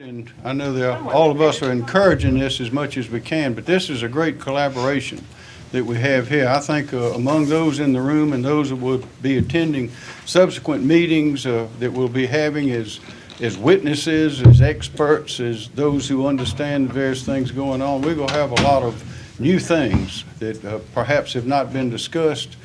And I know that all of us are encouraging this as much as we can, but this is a great collaboration that we have here. I think uh, among those in the room and those that will be attending subsequent meetings uh, that we'll be having as, as witnesses, as experts, as those who understand various things going on, we're going to have a lot of new things that uh, perhaps have not been discussed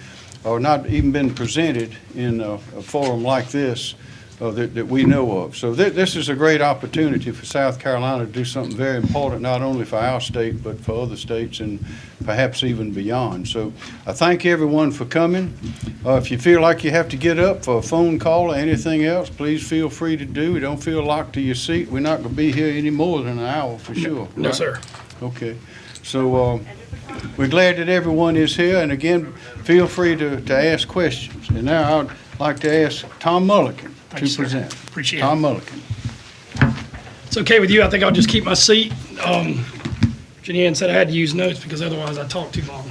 or not even been presented in a a forum like this uh, that, that we know of. So thi- this is a great opportunity for South Carolina to do something very important, not only for our state, but for other states and perhaps even beyond. So I thank everyone for coming. Uh, If you feel like you have to get up for a phone call or anything else, please feel free to do. Don't feel locked to your seat. We're not going to be here any more than an hour for sure. No, right? sir. Okay, so um, we're glad that everyone is here, and again, feel free to, to ask questions. And now I'd like to ask Tom Mullikin Thank to you, sir. present. Appreciate it. Tom Mullikin. It's okay with you, I think I'll just keep my seat. Um, Jenny Ann said I had to use notes because otherwise I talk too long.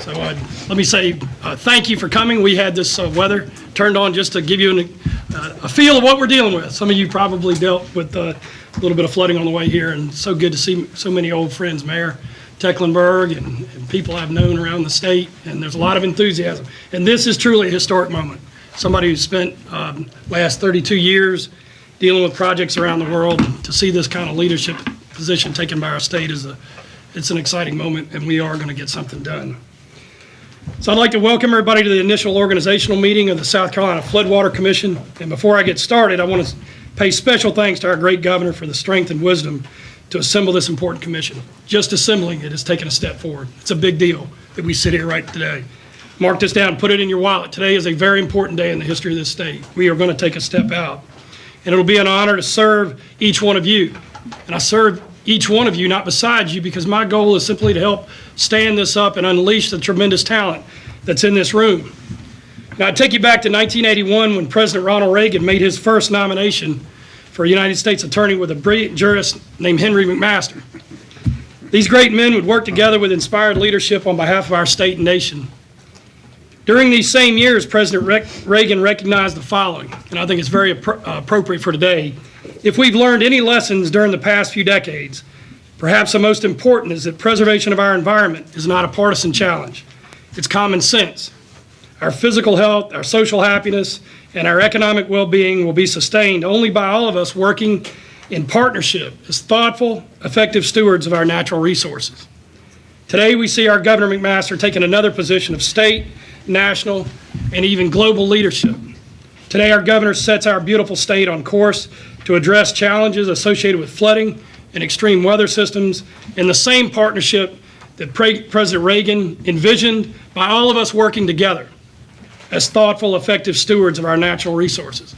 So uh, let me say, uh, thank you for coming. We had this uh, weather turned on just to give you an, uh, a feel of what we're dealing with. Some of you probably dealt with uh, a little bit of flooding on the way here, and so good to see so many old friends, Mayor Tecklenburg, and and people I've known around the state, and there's a lot of enthusiasm. And this is truly a historic moment. Somebody who spent um, last 32 years dealing with projects around the world, to see this kind of leadership position taken by our state is a, it's an exciting moment, and we are going to get something done. So I'd like to welcome everybody to the initial organizational meeting of the South Carolina Floodwater Commission. And before I get started, I want to pay special thanks to our great governor for the strength and wisdom to assemble this important commission. Just assembling it has taken a step forward. It's a big deal that we sit here right today. Mark this down, put it in your wallet. Today is a very important day in the history of this state. We are going to take a step out. And it'll be an honor to serve each one of you. And I serve each one of you, not beside you, because my goal is simply to help stand this up and unleash the tremendous talent that's in this room. Now, I take you back to 1981 when President Ronald Reagan made his first nomination for a United States attorney with a brilliant jurist named Henry McMaster. These great men would work together with inspired leadership on behalf of our state and nation. During these same years, President Re- Reagan recognized the following, and I think it's very appro- uh, appropriate for today. If we've learned any lessons during the past few decades, perhaps the most important is that preservation of our environment is not a partisan challenge. It's common sense. Our physical health, our social happiness, and our economic well-being will be sustained only by all of us working in partnership as thoughtful, effective stewards of our natural resources. Today, we see our Governor McMaster taking another position of state, national, and even global leadership. Today, our governor sets our beautiful state on course to address challenges associated with flooding and extreme weather systems in the same partnership that Pre- President Reagan envisioned by all of us working together as thoughtful, effective stewards of our natural resources.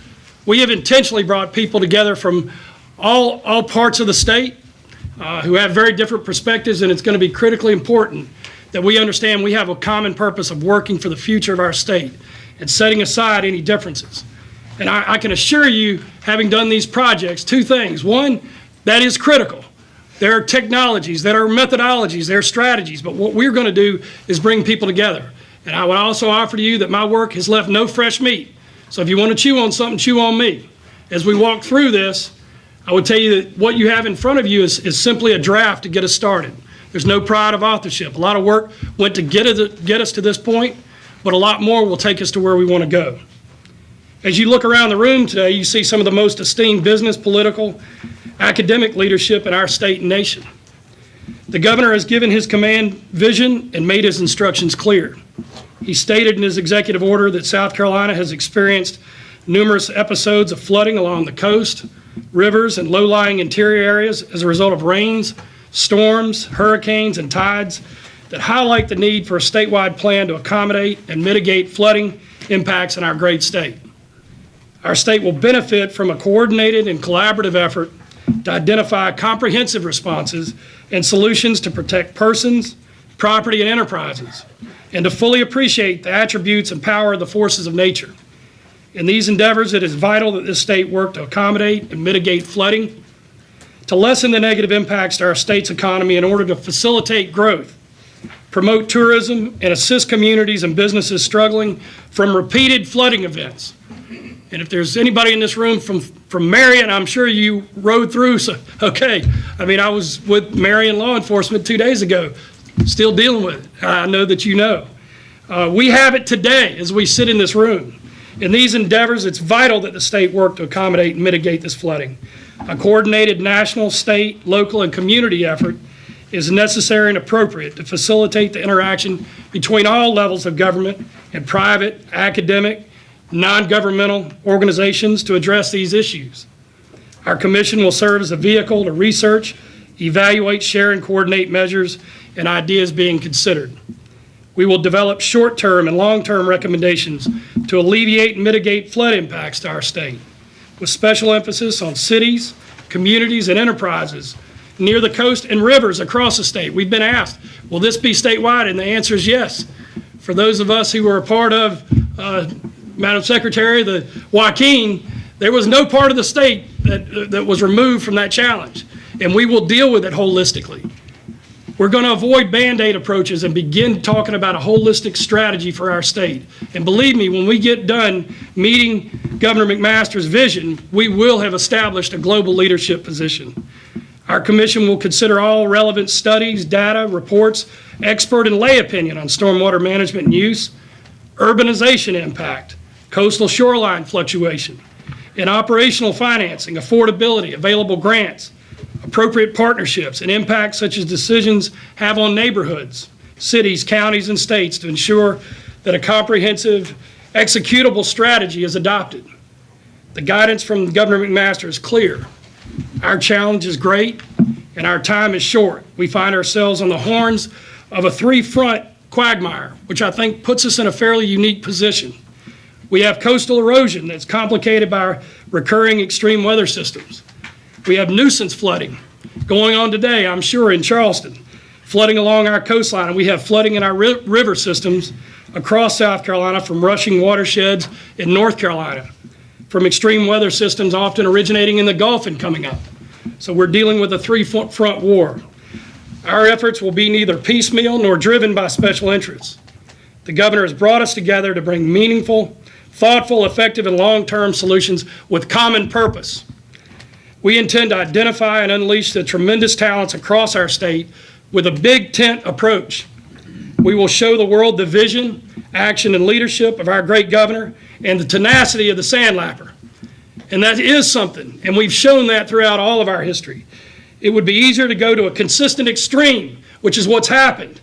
We have intentionally brought people together from all, all parts of the state uh, who have very different perspectives, and it's going to be critically important that we understand we have a common purpose of working for the future of our state and setting aside any differences. And I, I can assure you, having done these projects, two things. One, that is critical. There are technologies, there are methodologies, there are strategies, but what we're going to do is bring people together. And I would also offer to you that my work has left no fresh meat. So if you want to chew on something, chew on me. As we walk through this, I would tell you that what you have in front of you is, is simply a draft to get us started. There's no pride of authorship. A lot of work went to get, get us to this point, but a lot more will take us to where we want to go. As you look around the room today, you see some of the most esteemed business, political, academic leadership in our state and nation. The governor has given his command vision and made his instructions clear. He stated in his executive order that South Carolina has experienced numerous episodes of flooding along the coast, rivers, and low-lying interior areas as a result of rains, storms, hurricanes, and tides that highlight the need for a statewide plan to accommodate and mitigate flooding impacts in our great state. Our state will benefit from a coordinated and collaborative effort to identify comprehensive responses and solutions to protect persons, property, and enterprises, and to fully appreciate the attributes and power of the forces of nature. In these endeavors, it is vital that this state work to accommodate and mitigate flooding, to lessen the negative impacts to our state's economy in order to facilitate growth, promote tourism, and assist communities and businesses struggling from repeated flooding events. And if there's anybody in this room from, from Marion, I'm sure you rode through, so, okay. I mean, I was with Marion Law Enforcement two days ago, still dealing with it. I know that you know. Uh, We have it today as we sit in this room. In these endeavors, it's vital that the state work to accommodate and mitigate this flooding. A coordinated national, state, local, and community effort is necessary and appropriate to facilitate the interaction between all levels of government and private, academic, non-governmental organizations to address these issues. Our commission will serve as a vehicle to research, evaluate, share, and coordinate measures and ideas being considered. We will develop short-term and long-term recommendations to alleviate and mitigate flood impacts to our state, with special emphasis on cities, communities, and enterprises near the coast and rivers across the state. We've been asked, will this be statewide? And the answer is yes. For those of us who were a part of, uh, Madam Secretary, the Joaquin, there was no part of the state that, that was removed from that challenge. And we will deal with it holistically. We're going to avoid Band-Aid approaches and begin talking about a holistic strategy for our state. And believe me, when we get done meeting Governor McMaster's vision, we will have established a global leadership position. Our commission will consider all relevant studies, data, reports, expert and lay opinion on stormwater management and use, urbanization impact, coastal shoreline fluctuation, and operational financing, affordability, available grants, appropriate partnerships, and impacts such as decisions have on neighborhoods, cities, counties, and states to ensure that a comprehensive executable strategy is adopted. The guidance from Governor McMaster is clear. Our challenge is great, and our time is short. We find ourselves on the horns of a three-front quagmire, which I think puts us in a fairly unique position. We have coastal erosion that's complicated by recurring extreme weather systems. We have nuisance flooding going on today, I'm sure, in Charleston, flooding along our coastline, and we have flooding in our ri- river systems across South Carolina from rushing watersheds in North Carolina, from extreme weather systems often originating in the Gulf and coming up. So we're dealing with a three-front war. Our efforts will be neither piecemeal nor driven by special interests. The governor has brought us together to bring meaningful, thoughtful, effective, and long-term solutions with common purpose. We intend to identify and unleash the tremendous talents across our state with a big tent approach. We will show the world the vision, action, and leadership of our great governor and the tenacity of the sandlapper. And that is something, and we've shown that throughout all of our history. It would be easier to go to a consistent extreme, which is what's happened,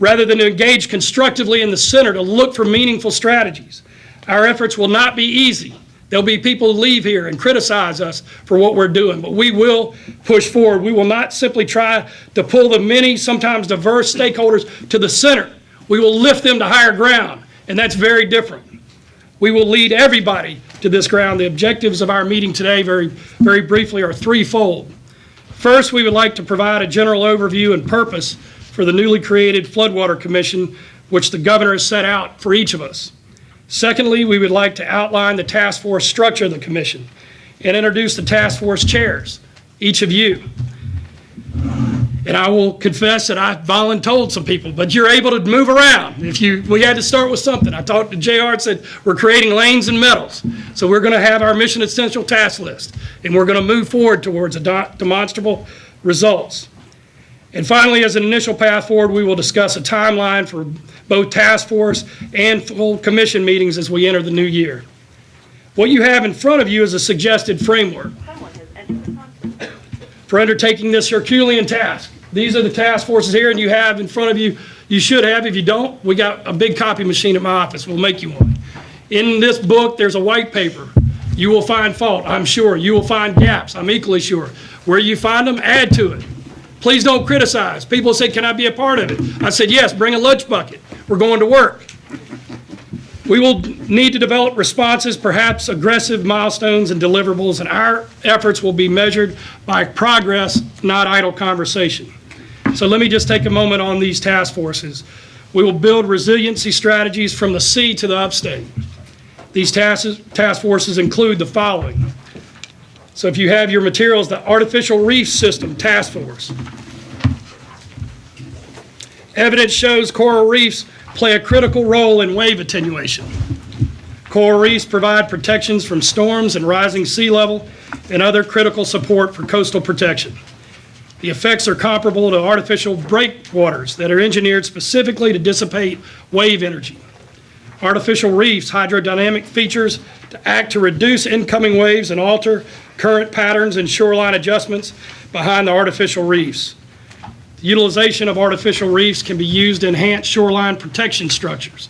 rather than to engage constructively in the center to look for meaningful strategies. Our efforts will not be easy. There'll be people leave here and criticize us for what we're doing, but we will push forward. We will not simply try to pull the many, sometimes diverse stakeholders to the center. We will lift them to higher ground, and that's very different. We will lead everybody to this ground. The objectives of our meeting today, very, very briefly, are threefold. First, we would like to provide a general overview and purpose for the newly created Floodwater Commission, which the governor has set out for each of us. Secondly, we would like to outline the task force structure of the commission and introduce the task force chairs, each of you. And I will confess that I voluntold some people, but you're able to move around. If you, we had to start with something. I talked to JR and said, we're creating lanes and metals. So we're going to have our mission essential task list, and we're going to move forward towards a demonstrable results. And finally, as an initial path forward, we will discuss a timeline for both task force and full commission meetings as we enter the new year. What you have in front of you is a suggested framework for undertaking this Herculean task. These are the task forces here, and you have in front of you, you should have, if you don't, we got a big copy machine at my office, we'll make you one. In this book, there's a white paper. You will find fault, I'm sure. You will find gaps, I'm equally sure. Where you find them, add to it. Please don't criticize. People say, can I be a part of it? I said, yes, bring a lunch bucket. We're going to work. We will need to develop responses, perhaps aggressive milestones and deliverables, and our efforts will be measured by progress, not idle conversation. So let me just take a moment on these task forces. We will build resiliency strategies from the sea to the upstate. These task, task forces include the following. So if you have your materials, the Artificial Reef System Task Force. Evidence shows coral reefs play a critical role in wave attenuation. Coral reefs provide protections from storms and rising sea level and other critical support for coastal protection. The effects are comparable to artificial breakwaters that are engineered specifically to dissipate wave energy. Artificial reefs hydrodynamic features to act to reduce incoming waves and alter current patterns and shoreline adjustments behind the artificial reefs. The Utilization of artificial reefs can be used to enhance shoreline protection structures.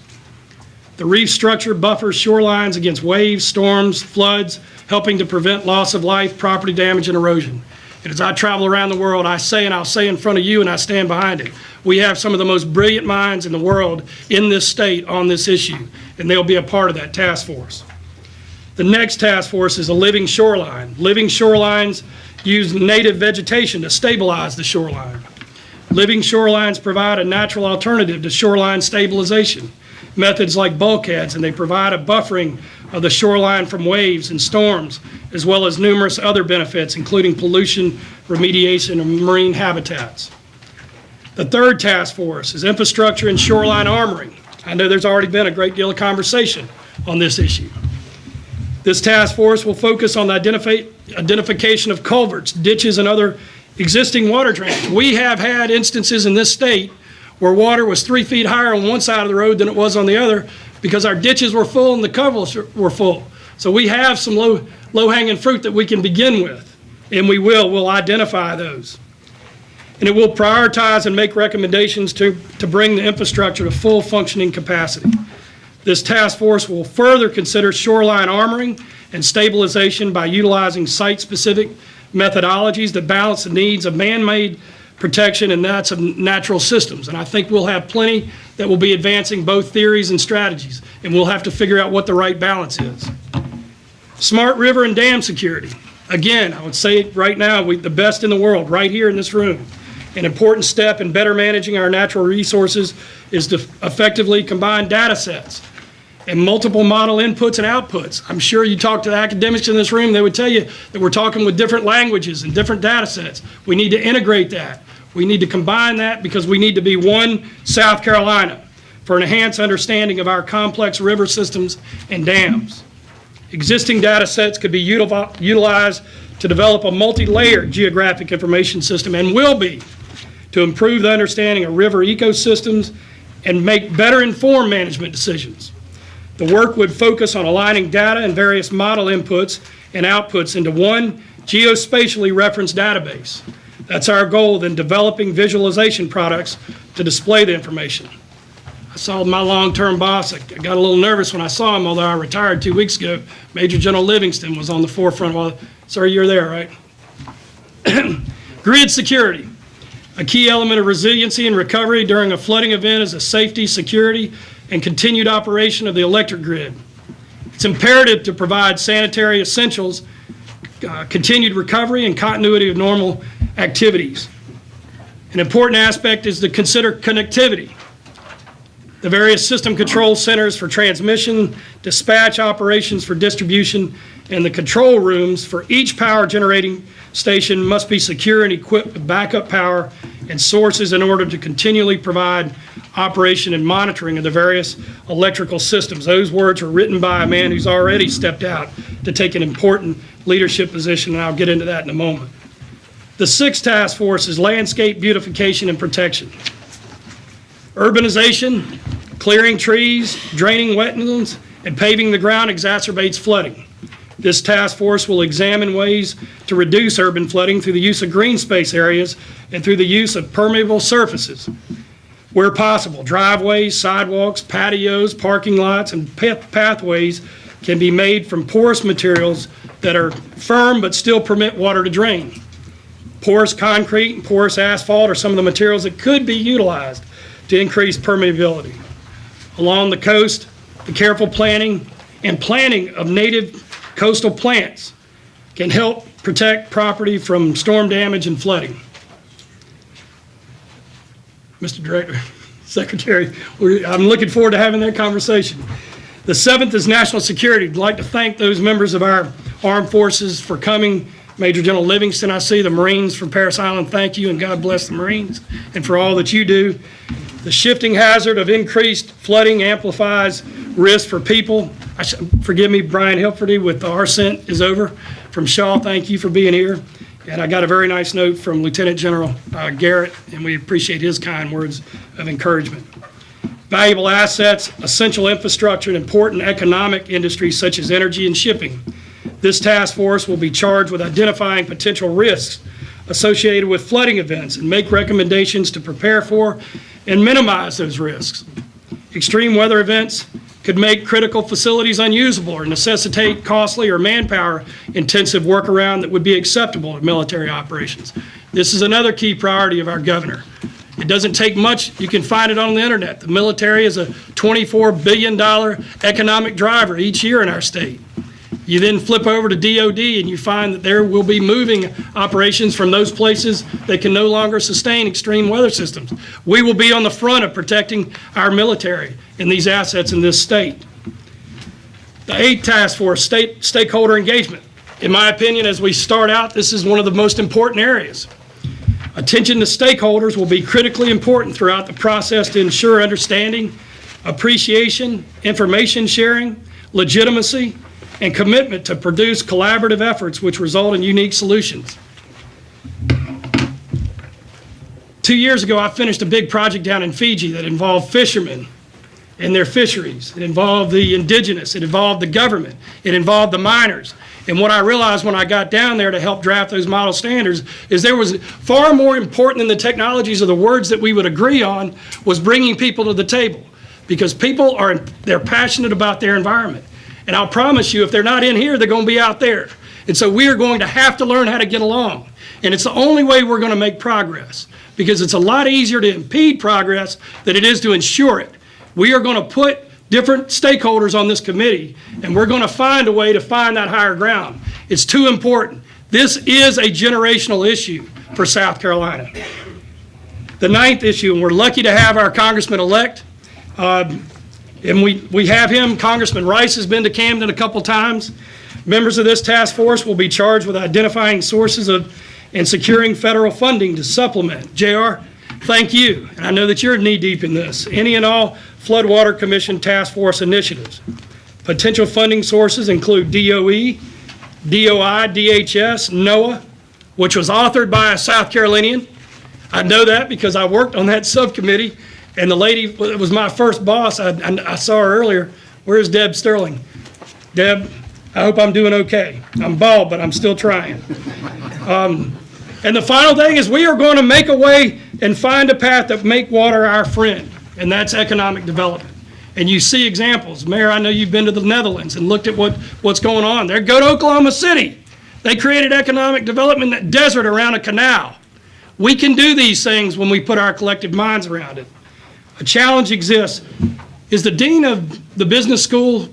The reef structure buffers shorelines against waves, storms, floods, helping to prevent loss of life, property damage, and erosion. And as I travel around the world, I say, and I'll say in front of you, and I stand behind it, we have some of the most brilliant minds in the world in this state on this issue, and they'll be a part of that task force. The next task force is a living shoreline. Living shorelines use native vegetation to stabilize the shoreline. Living shorelines provide a natural alternative to shoreline stabilization. Methods like bulkheads, and they provide a buffering of the shoreline from waves and storms, as well as numerous other benefits, including pollution, remediation, and marine habitats. The third task force is infrastructure and shoreline armoring. I know there's already been a great deal of conversation on this issue. This task force will focus on the identify- identification of culverts, ditches, and other existing water drains. We have had instances in this state where water was three feet higher on one side of the road than it was on the other because our ditches were full and the culverts were full. So we have some low, low-hanging fruit that we can begin with, and we will, we'll identify those. And it will prioritize and make recommendations to, to bring the infrastructure to full functioning capacity. This task force will further consider shoreline armoring and stabilization by utilizing site-specific methodologies that balance the needs of man-made protection and that's of natural systems. And I think we'll have plenty that will be advancing both theories and strategies, and we'll have to figure out what the right balance is. Smart river and dam security. Again, I would say right now, we, the best in the world, right here in this room. An important step in better managing our natural resources is to effectively combine data sets and multiple model inputs and outputs. I'm sure you talk to the academics in this room, they would tell you that we're talking with different languages and different data sets. We need to integrate that. We need to combine that because we need to be one South Carolina for an enhanced understanding of our complex river systems and dams. Existing data sets could be utili- utilized to develop a multi-layered geographic information system and will be to improve the understanding of river ecosystems and make better informed management decisions. The work would focus on aligning data and various model inputs and outputs into one geospatially referenced database. That's our goal, then developing visualization products to display the information. I saw my long-term boss, I got a little nervous when I saw him, although I retired two weeks ago. Major General Livingston was on the forefront while, sir, you're there, right? Grid security. A key element of resiliency and recovery during a flooding event is a safety, security, and continued operation of the electric grid. It's imperative to provide sanitary essentials, uh, continued recovery, and continuity of normal activities. An important aspect is to consider connectivity. The various system control centers for transmission, dispatch operations for distribution, and the control rooms for each power generating station must be secure and equipped with backup power and sources in order to continually provide operation and monitoring of the various electrical systems. Those words were written by a man who's already stepped out to take an important leadership position, and I'll get into that in a moment. The sixth task force is landscape beautification and protection. Urbanization, clearing trees, draining wetlands, and paving the ground exacerbates flooding. This task force will examine ways to reduce urban flooding through the use of green space areas and through the use of permeable surfaces. Where possible, driveways, sidewalks, patios, parking lots, and pathways can be made from porous materials that are firm but still permit water to drain. Porous concrete and porous asphalt are some of the materials that could be utilized to increase permeability. Along the coast, the careful planning and planting of native coastal plants can help protect property from storm damage and flooding. Mr. Director, Secretary, I'm looking forward to having that conversation. The seventh is national security. I'd like to thank those members of our armed forces for coming. Major General Livingston, I see the Marines from Parris Island, thank you, and God bless the Marines, and for all that you do. The shifting hazard of increased flooding amplifies risk for people, I sh- forgive me, Brian Hilferty with ARCENT is over. From Shaw, thank you for being here. And I got a very nice note from Lieutenant General uh, Garrett, and we appreciate his kind words of encouragement. Valuable assets, essential infrastructure, and important economic industries such as energy and shipping. This task force will be charged with identifying potential risks associated with flooding events and make recommendations to prepare for and minimize those risks. Extreme weather events could make critical facilities unusable or necessitate costly or manpower-intensive workaround that would be acceptable to military operations. This is another key priority of our governor. It doesn't take much, you can find it on the internet. The military is a $24 billion economic driver each year in our state. You then flip over to DOD and you find that there will be moving operations from those places that can no longer sustain extreme weather systems. We will be on the front of protecting our military and these assets in this state. The eighth task force, state stakeholder engagement. In my opinion, as we start out, this is one of the most important areas. Attention to stakeholders will be critically important throughout the process to ensure understanding, appreciation, information sharing, legitimacy, and commitment to produce collaborative efforts which result in unique solutions. Two years ago, I finished a big project down in Fiji that involved fishermen and their fisheries. It involved the indigenous, it involved the government, it involved the miners. And what I realized when I got down there to help draft those model standards is there was far more important than the technologies or the words that we would agree on was bringing people to the table. Because people are, they're passionate about their environment. And I'll promise you, if they're not in here, they're going to be out there. And so we are going to have to learn how to get along. And it's the only way we're going to make progress. Because it's a lot easier to impede progress than it is to ensure it. We are going to put different stakeholders on this committee, and we're going to find a way to find that higher ground. It's too important. This is a generational issue for South Carolina. The ninth issue, and we're lucky to have our congressman-elect, um, and we, we have him, Congressman Rice has been to Camden a couple times. Members of this task force will be charged with identifying sources of and securing federal funding to supplement. JR, thank you, and I know that you're knee-deep in this. Any and all Floodwater Commission Task Force initiatives. Potential funding sources include DOE, DOI, DHS, NOAA, which was authored by a South Carolinian. I know that because I worked on that subcommittee, and the lady was my first boss, I, I I saw her earlier. Where's Deb Sterling? Deb, I hope I'm doing okay. I'm bald, but I'm still trying. Um, And the final thing is we are going to make a way and find a path that make water our friend, and that's economic development. And you see examples. Mayor, I know you've been to the Netherlands and looked at what, what's going on there. Go to Oklahoma City. They created economic development in that desert around a canal. We can do these things when we put our collective minds around it. A challenge exists. Is the dean of the business school,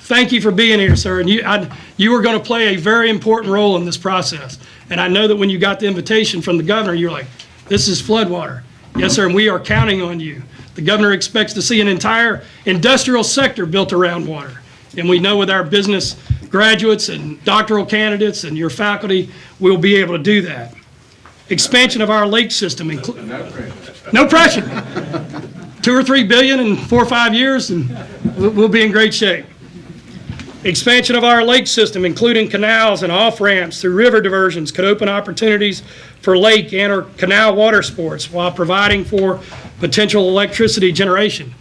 thank you for being here, sir. And you, I, you are going to play a very important role in this process. And I know that when you got the invitation from the governor, you're like, this is floodwater. Yes, sir, and we are counting on you. The governor expects to see an entire industrial sector built around water. And we know with our business graduates and doctoral candidates and your faculty, we'll be able to do that. Expansion of our lake system. inclu- No pressure. Two or three billion in four or five years, and we'll be in great shape. Expansion of our lake system, including canals and off-ramps through river diversions, could open opportunities for lake and or canal water sports while providing for potential electricity generation.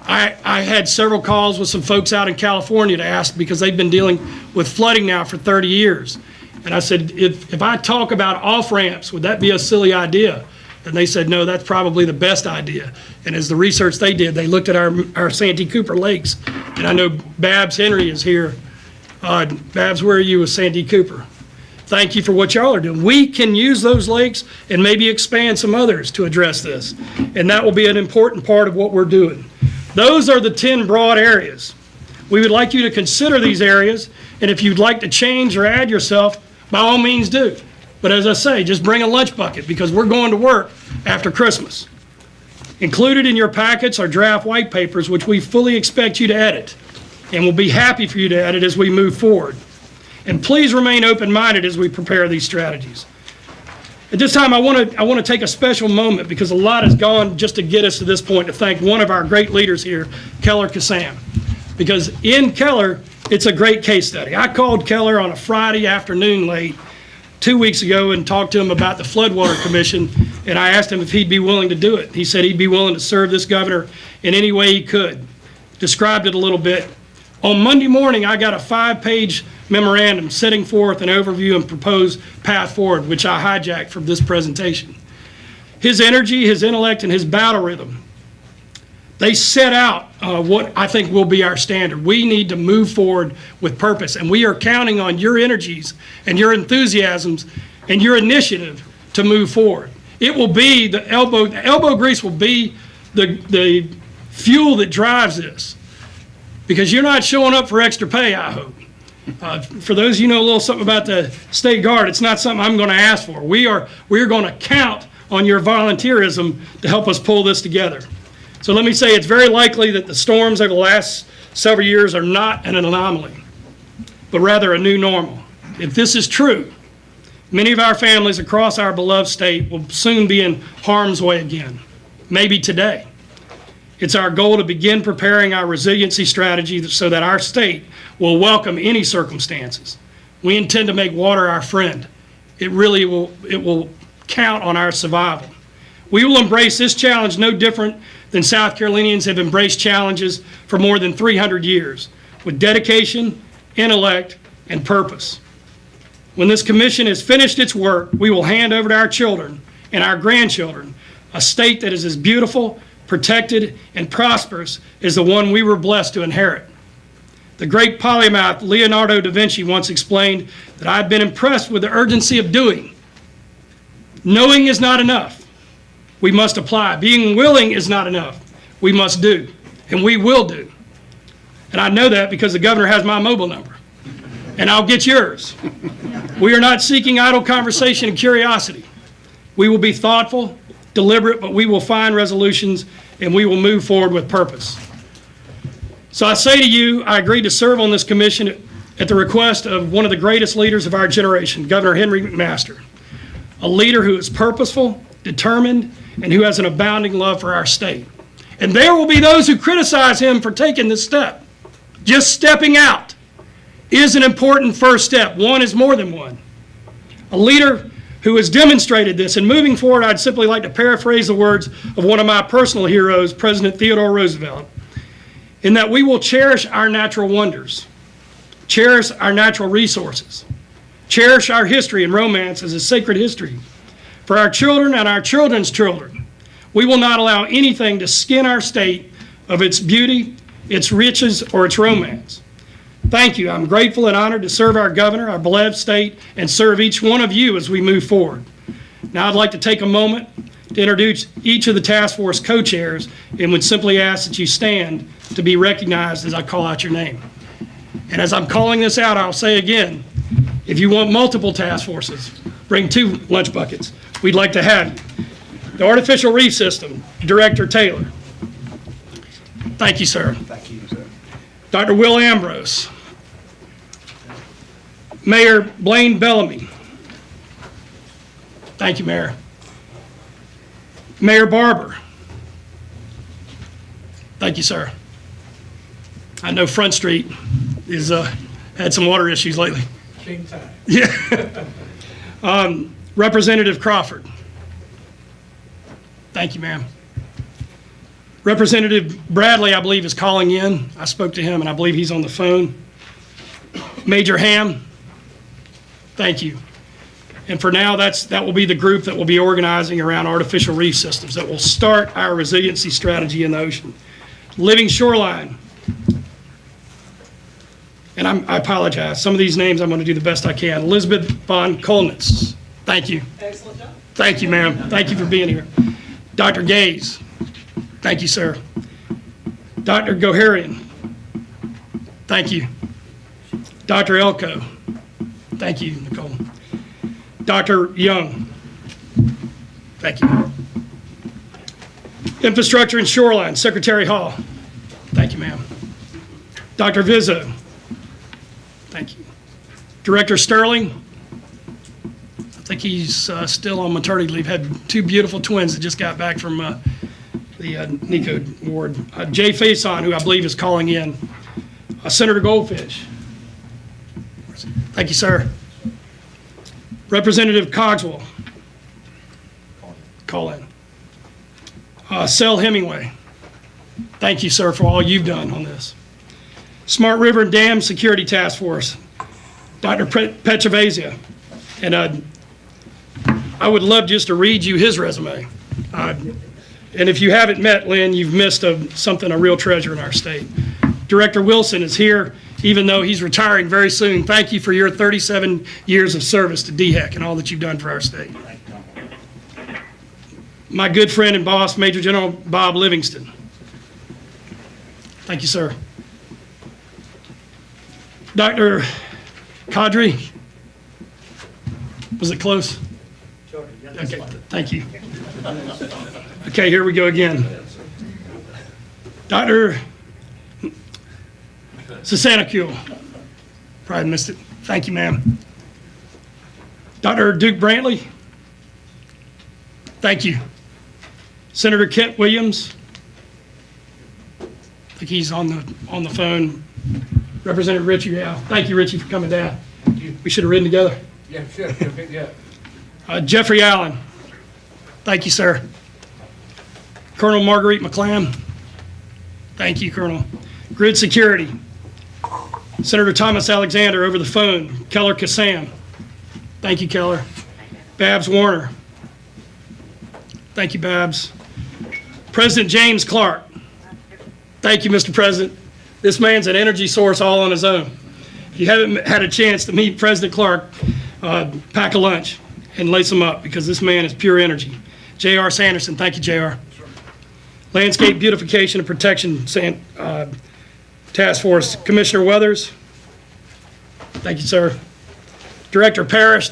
I, I had several calls with some folks out in California to ask, because they've been dealing with flooding now for 30 years. And I said, if, if I talk about off-ramps, would that be a silly idea? And they said, no, that's probably the best idea. And as the research they did, they looked at our, our Santee Cooper lakes. And I know Babs Henry is here. Uh, Babs, where are you with Santee Cooper? Thank you for what y'all are doing. We can use those lakes and maybe expand some others to address this. And that will be an important part of what we're doing. Those are the 10 broad areas. We would like you to consider these areas, and if you'd like to change or add yourself, by all means do. But as I say, just bring a lunch bucket, because we're going to work after Christmas. Included in your packets are draft white papers, which we fully expect you to edit, and we'll be happy for you to edit as we move forward. And please remain open-minded as we prepare these strategies. At this time, I want to, I want to take a special moment, because a lot has gone just to get us to this point, to thank one of our great leaders here, Keller Kissam. because in Keller, it's a great case study. I called Keller on a Friday afternoon late, two weeks ago, and talked to him about the Floodwater Commission, and I asked him if he'd be willing to do it. He said he'd be willing to serve this governor in any way he could. Described it a little bit. On Monday morning, I got a five-page memorandum setting forth an overview and proposed path forward, which I hijacked from this presentation. His energy, his intellect, and his battle rhythm they set out uh, what I think will be our standard. We need to move forward with purpose, and we are counting on your energies and your enthusiasms and your initiative to move forward. It will be the elbow, the elbow grease will be the, the fuel that drives this. Because you're not showing up for extra pay, I hope. Uh, For those of you know a little something about the state guard, it's not something I'm going to ask for. We are, we are going to count on your volunteerism to help us pull this together. So let me say, it's very likely that the storms over the last several years are not an anomaly, but rather a new normal. If this is true, many of our families across our beloved state will soon be in harm's way again, maybe today. It's our goal to begin preparing our resiliency strategy so that our state will welcome any circumstances. We intend to make water our friend. It really will, it will count on our survival. We will embrace this challenge no different than South Carolinians have embraced challenges for more than 300 years, with dedication, intellect, and purpose. When this commission has finished its work, we will hand over to our children and our grandchildren a state that is as beautiful, protected, and prosperous as the one we were blessed to inherit. The great polymath Leonardo da Vinci once explained that I've been impressed with the urgency of doing. Knowing is not enough. We must apply. Being willing is not enough. We must do, and we will do. And I know that because the governor has my mobile number, and I'll get yours. We are not seeking idle conversation and curiosity. We will be thoughtful, deliberate, but we will find resolutions and we will move forward with purpose. So I say to you, I agreed to serve on this commission at the request of one of the greatest leaders of our generation, Governor Henry McMaster, a leader who is purposeful, determined, and who has an abounding love for our state. And there will be those who criticize him for taking this step. Just stepping out is an important first step. One is more than one. A leader who has demonstrated this, and moving forward, I'd simply like to paraphrase the words of one of my personal heroes, President Theodore Roosevelt, in that we will cherish our natural wonders, cherish our natural resources, cherish our history and romance as a sacred history for our children and our children's children. We will not allow anything to skin our state of its beauty, its riches, or its romance. Thank you. I'm grateful and honored to serve our governor, our beloved state, and serve each one of you as we move forward. Now, I'd like to take a moment to introduce each of the task force co-chairs and would simply ask that you stand to be recognized as I call out your name. And as I'm calling this out, I'll say again, if you want multiple task forces, bring two lunch buckets. We'd like to have you. The Artificial Reef System, Director Taylor. Thank you, sir. Thank you, sir. Dr. Will Ambrose. Mayor Blaine Bellamy. Thank you, Mayor. Mayor Barber. Thank you, sir. I know Front Street is, uh, had some water issues lately. King time. Yeah. Um, Representative Crawford. Thank you, ma'am. Representative Bradley, I believe, is calling in. I spoke to him, and I believe he's on the phone. Major Ham, thank you. And for now, that's, that will be the group that will be organizing around artificial reef systems that will start our resiliency strategy in the ocean. Living shoreline, and I'm, I apologize, some of these names, I'm going to do the best I can. Elizabeth Von Kolnitz, thank you. Excellent job. Thank you, ma'am. Thank you for being here. Dr. Gaze, thank you, sir. Dr. Goharian, thank you. Dr. Elko, thank you, Nicole. Dr. Young, thank you. Infrastructure and Shoreline, Secretary Hall, thank you, ma'am. Dr. Vizzo, thank you. Director Sterling, I think he's uh, still on maternity leave. Had two beautiful twins that just got back from uh, the uh, NICU ward. Uh, Jay Faison, who I believe is calling in. Uh, Senator Goldfinch. Thank you, sir. Representative Cogswell. Call in. Uh, Sel Hemingway. Thank you, sir, for all you've done on this. Smart River Dam Security Task Force, Dr. Pe- Petrovazia. And uh, I would love just to read you his resume. Uh, And if you haven't met Lynn, you've missed a, something, a real treasure in our state. Director Wilson is here, even though he's retiring very soon. Thank you for your 37 years of service to DHEC and all that you've done for our state. My good friend and boss, Major General Bob Livingston. Thank you, sir. Dr. Kadri? Was it close? Okay, thank you. Okay, here we go again. Dr. Sasanakul. Probably missed it. Thank you, ma'am. Dr. Duke Brantley. Thank you. Senator Kent Williams. I think he's on the, on the phone. Representative Richie Howe. Thank you, Richie, for coming down. We should have ridden together. Yeah, sure, sure, pick me up. Uh, Jeffrey Allen. Thank you, sir. Colonel Marguerite McClam. Thank you, Colonel. Grid Security. Senator Thomas Alexander over the phone. Keller Kissam. Thank you, Keller. Babs Warner. Thank you, Babs. President James Clark. Thank you, Mr. President. This man's an energy source all on his own. If you haven't had a chance to meet President Clark, uh, pack a lunch and lace them up because this man is pure energy. J.R. Sanderson, thank you, J.R. Landscape Beautification and Protection San- uh, Task Force, Commissioner Weathers. Thank you, sir. Director Parrish,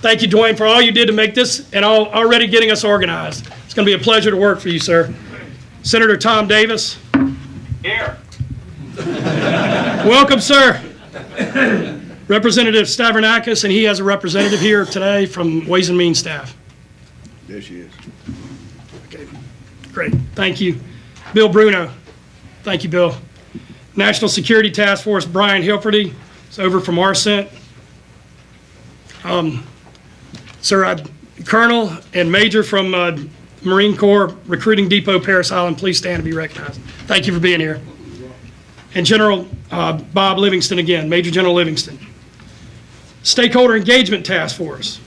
thank you, Dwayne, for all you did to make this and all, already getting us organized. It's going to be a pleasure to work for you, sir. Senator Tom Davis. Here. Welcome, sir. Representative Stavrinakis, and he has a representative here today from Ways and Means staff. There she is. Okay, great, thank you. Bill Bruno, thank you, Bill. National Security Task Force, Brian Hilferty, is over from ARCENT. Um, Sir, I- Colonel and Major from uh, Marine Corps Recruiting Depot, Parris Island, please stand to be recognized. Thank you for being here. And General uh, Bob Livingston again, Major General Livingston. Stakeholder Engagement Task Force,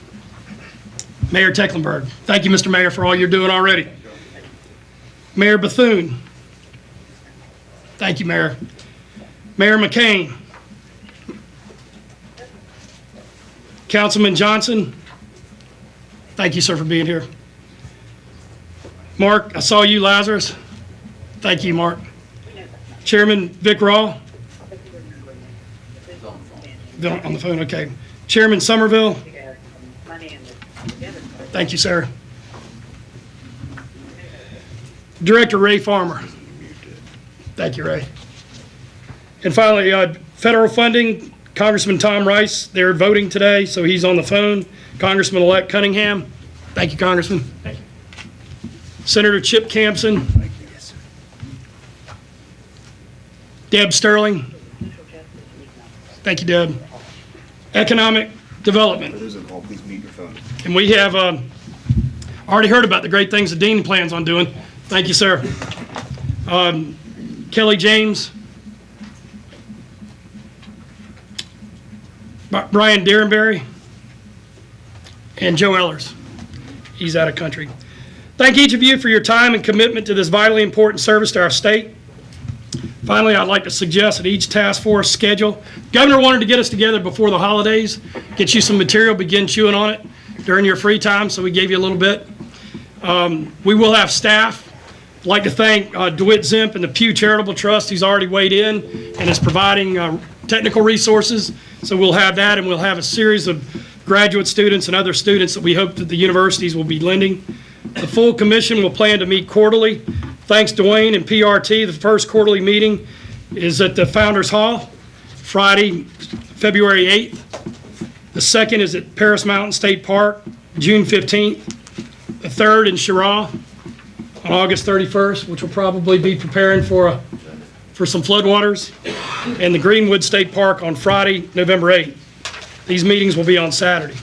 Mayor Tecklenburg. Thank you, Mr. Mayor, for all you're doing already. Mayor Bethune. Thank you, Mayor. Mayor McCain. Councilman Johnson. Thank you, sir, for being here. Mark, I saw you, Lazarus. Thank you, Mark. Chairman Vic Rawl. On the phone, okay. Chairman Somerville. Thank you, sir. Director Ray Farmer. Thank you, Ray. And finally, uh, federal funding, Congressman Tom Rice, they're voting today, so he's on the phone. Congressman-elect Cunningham. Thank you, Congressman. Thank you. Senator Chip Campsen. Thank you. Yes, Deb Sterling. Thank you, Deb. Economic Development. Those on call, please mute your phone. And we have um, already heard about the great things the dean plans on doing. Thank you, sir. Um, Kelly James. Brian Derenberry. And Joe Ellers. He's out of country. Thank each of you for your time and commitment to this vitally important service to our state. Finally, I'd like to suggest that each task force schedule, Governor wanted to get us together before the holidays, get you some material, begin chewing on it during your free time, so we gave you a little bit. Um, We will have staff. I'd like to thank uh, DeWitt Zemp and the Pew Charitable Trust, He's already weighed in and is providing uh, technical resources. So we'll have that, and we'll have a series of graduate students and other students that we hope that the universities will be lending. The full commission will plan to meet quarterly. Thanks, Dwayne and PRT. The first quarterly meeting is at the Founder's Hall, Friday, February 8th. The second is at Paris Mountain State Park, June 15th. The third in Cheraw on August 31st, which will probably be preparing for, a- for some floodwaters. and the Greenwood State Park on Friday, November 8th. These meetings will be on Saturday.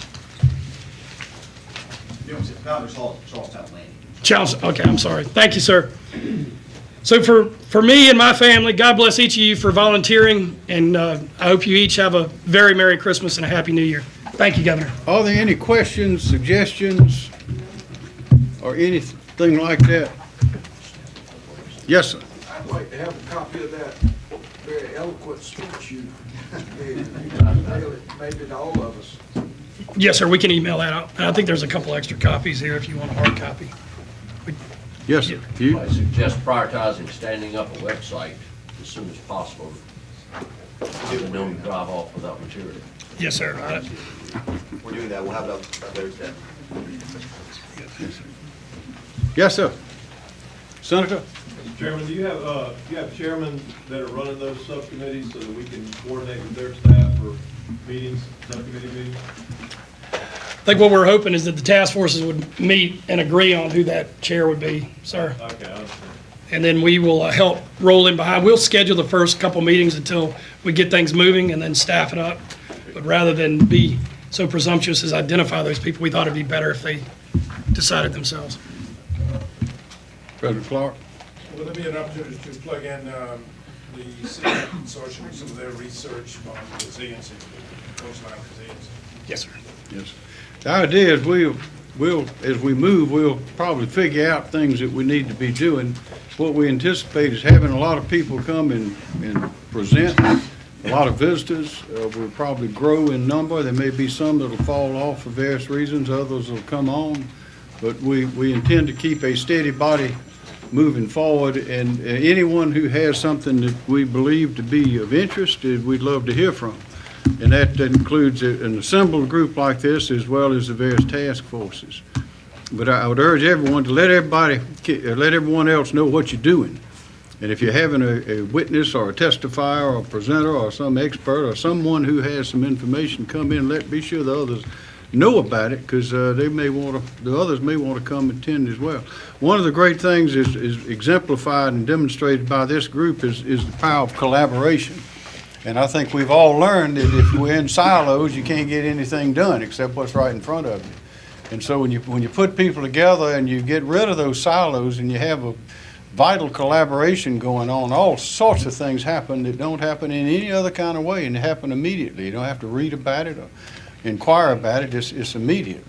You know, it's Founders Hall, Charles Towne Landing. Charles, okay, I'm sorry. Thank you, sir. So for, for me and my family, God bless each of you for volunteering, and uh, I hope you each have a very Merry Christmas and a Happy New Year. Thank you, Governor. Are there any questions, suggestions, or anything like that? Yes, sir. I'd like to have a copy of that very eloquent speech you gave. You can mail it maybe to all of us. Yes, sir, we can email that out. And I think there's a couple extra copies here if you want a hard copy. Yes, sir. You? I suggest prioritizing standing up a website as soon as possible. People don't drive off without material. Yes, sir. Uh, We're doing that, we'll have it up up there today. Yes, sir. Senator? Mr. Chairman, do you have, uh, do you have chairmen that are running those subcommittees so that we can coordinate with their staff for meetings, subcommittee meetings? I think what we're hoping is that the task forces would meet and agree on who that chair would be, sir. Okay, And then we will uh, help roll in behind. We'll schedule the first couple meetings until we get things moving and then staff it up. But rather than be so presumptuous as identify those people, we thought it'd be better if they decided themselves. President Clark? Will there be an opportunity to plug in um, the city consortium, some of their research on resiliency, coastline resiliency? Yes, sir. Yes. The idea is we'll, we'll, as we move, we'll probably figure out things that we need to be doing. What we anticipate is having a lot of people come and, and present, a lot of visitors. Uh, We'll probably grow in number. There may be some that'll fall off for various reasons, others will come on. But we, we intend to keep a steady body moving forward, and uh, anyone who has something that we believe to be of interest, we'd love to hear from. And that includes an assembled group like this as well as the various task forces. But I would urge everyone to let everybody, uh, let everyone else know what you're doing. And if you're having a, a witness or a testifier or a presenter or some expert or someone who has some information come in, let, be sure the others know about it, because they may want to, the others may want to come attend as well. One of the great things is, is exemplified and demonstrated by this group is, is the power of collaboration. And I think we've all learned that if we're in silos, you can't get anything done except what's right in front of you. And so when you, when you put people together and you get rid of those silos and you have a vital collaboration going on, all sorts of things happen that don't happen in any other kind of way and happen immediately. You don't have to read about it or inquire about it, it's, it's immediate.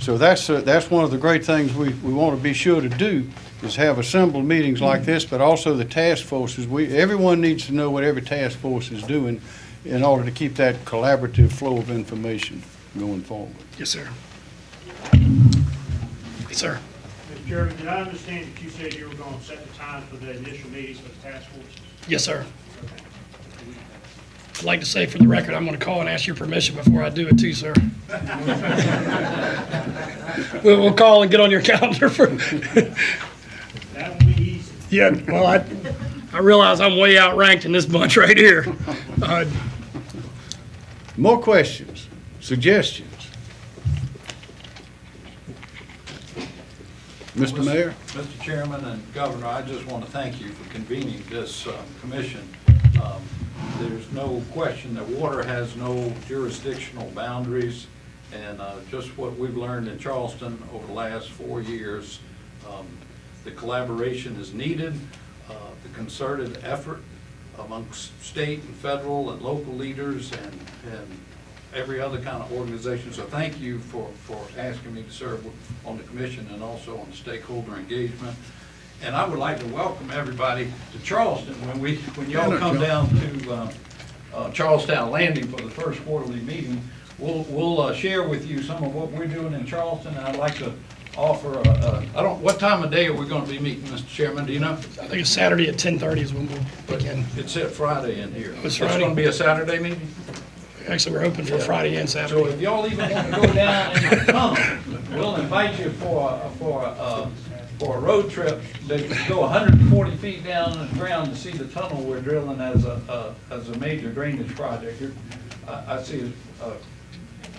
So that's, uh, that's one of the great things we, we want to be sure to do, is have assembled meetings like this, but also the task forces. We, everyone needs to know what every task force is doing in order to keep that collaborative flow of information going forward. Yes, sir. Yes, sir. Mr. Chairman, did I understand that you said you were going to set the time for the initial meetings for the task forces? Yes, sir. I'd like to say for the record, I'm going to call and ask your permission before I do it too, sir. We'll, we'll call and get on your calendar for, That will be easy. yeah, well, I, I realize I'm way outranked in this bunch right here. Uh, More questions, suggestions? Mr. Mayor? Mr. Chairman and Governor, I just want to thank you for convening this uh, commission. Um, There's no question that water has no jurisdictional boundaries, and uh, just what we've learned in Charleston over the last four years, um, the collaboration is needed, uh, the concerted effort amongst state and federal and local leaders and, and every other kind of organization. So thank you for, for asking me to serve on the commission and also on the stakeholder engagement. And I would like to welcome everybody to Charleston when we, when y'all come down to uh, uh, Charles Towne Landing for the first quarterly meeting. We'll, we'll uh, share with you some of what we're doing in Charleston. And I'd like to offer, a- a- I don't, what time of day are we going to be meeting, Mr. Chairman? Do you know? I think it's Saturday at 10:30 is when we'll begin. It said Friday in here. It's Friday? going to be a Saturday meeting? Actually, we're open for Friday and So Saturday. if y'all even want to go down the tunnel, we'll invite you for, for, uh, for a road trip that you go hundred and forty feet down in the ground to see the tunnel we're drilling as a, uh, as a major drainage project. You're- I, I see a,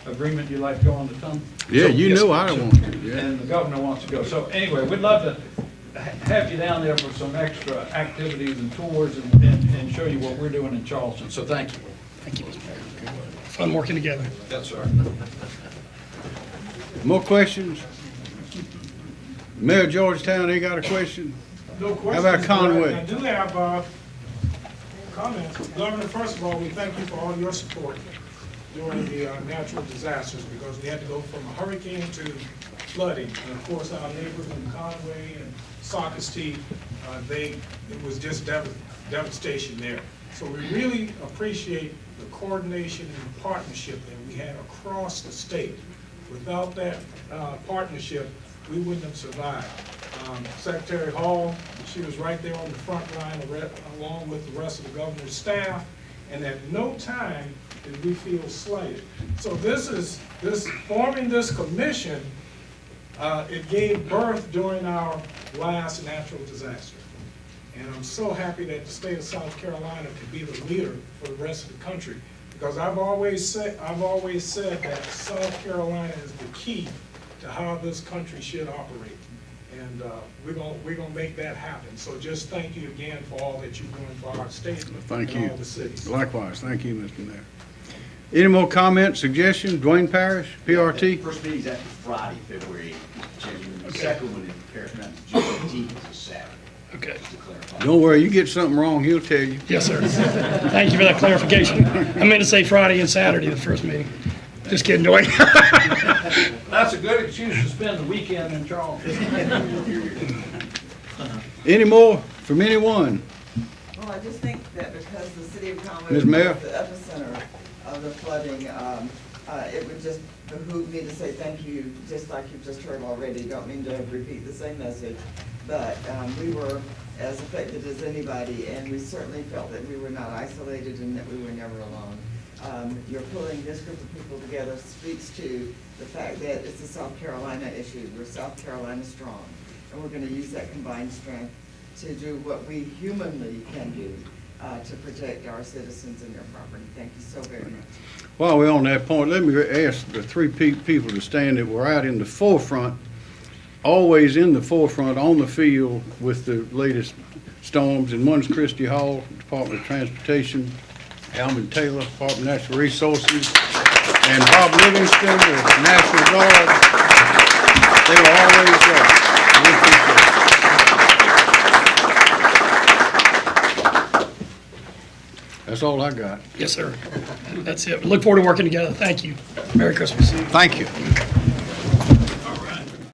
agreement you'd like to go on the tunnel? Yeah, you yes, know I don't want to, yeah. And the governor wants to go. So anyway, we'd love to have you down there for some extra activities and tours and, and and and show you what we're doing in Charleston, so thank you. Thank you, Mr. Mayor. Fun working together. Yes, sir. More questions? Mayor Georgetown, ain't got a question? No questions. about Conway? I do have, uh, comments. Governor, first of all, we thank you for all your support during the, uh, natural disasters, because we had to go from a hurricane to flooding. And of course, our neighbors in Conway and Socastee, uh, they, it was just dev- devastation there. So we really appreciate the coordination and the partnership that we had across the state. Without that, uh, partnership, we wouldn't have survived. Um, Secretary Hall, she was right there on the front line, along with the rest of the governor's staff, and at no time did we feel slighted. So this is, this, forming this commission, uh, it gave birth during our last natural disaster. And I'm so happy that the state of South Carolina could be the leader for the rest of the country. Because I've always said, I've always said that South Carolina is the key to how this country should operate. And, uh, we're gonna, we're gonna make that happen. So just thank you again for all that you're doing for our state Thank and you. all the cities. Likewise, thank you, Mr. Mayor. Any more comments, suggestions? Duane Parrish, PRT? First meeting's actually Friday, February eighth, Chairman. The second one in Paris Mountain, June eighteenth, is a Saturday, Okay. to clarify. Don't worry, you get something wrong, he'll tell you. Yes, sir. Thank you for that clarification. I meant to say Friday and Saturday, the first meeting. Just kidding, Duane. That's a good excuse to spend the weekend in Charleston. Any more from anyone? Well, I just think that because the city of Conway Ms. was Mayor? the epicenter of the flooding, um, uh, it would just behoove me to say thank you, just like you've just heard already. Don't mean to repeat the same message, but um, we were as affected as anybody, and we certainly felt that we were not isolated and that we were never alone. Um, You're pulling this group of people together speaks to the fact that it's a South Carolina issue. We're South Carolina strong, and we're gonna use that combined strength to do what we humanly can do uh, to protect our citizens and their property. Thank you so very much. While we're on that point, let me ask the three pe- people to stand that were out in the forefront, always in the forefront, on the field with the latest storms, and one's Christy Hall, Department of Transportation, Alvin Taylor, Department of Natural Resources, and Bob Livingston, the National Guard. They were always there. We appreciate it. That's all I got. Yes, sir. That's it. Look forward to working together. Thank you. Merry Christmas. Thank you.